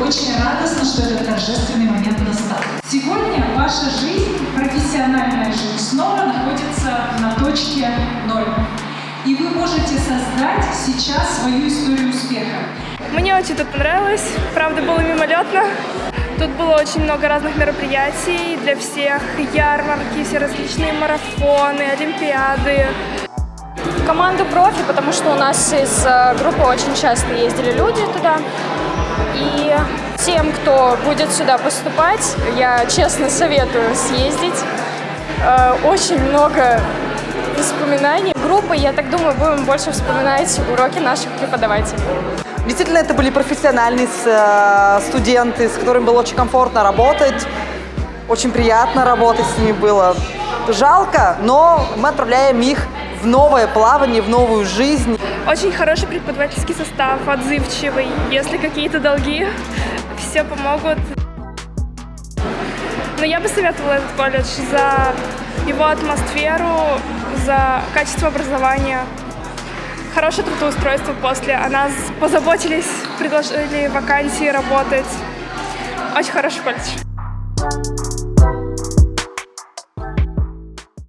очень радостно, что этот торжественный момент настал. Сегодня ваша жизнь, профессиональная жизнь, снова находится на точке ноль. И вы можете создать сейчас свою историю успеха. Мне очень тут понравилось, правда было мимолетно. Тут было очень много разных мероприятий для всех, ярмарки, все различные марафоны, олимпиады. Команду профи, потому что у нас из э, группы очень часто ездили люди туда. Тем, кто будет сюда поступать, я честно советую съездить. Э, Очень много воспоминаний. Группы, я так думаю, будем больше вспоминать уроки наших преподавателей. Действительно, это были профессиональные э, студенты, с которыми было очень комфортно работать. Очень приятно работать с ними было. Жалко, но мы отправляем их в новое плавание, в новую жизнь. Очень хороший преподавательский состав, отзывчивый. Если какие-то долги, все помогут. Но я бы советовала этот колледж за его атмосферу, за качество образования, хорошее трудоустройство после. О нас позаботились, предложили вакансии работать. Очень хороший колледж.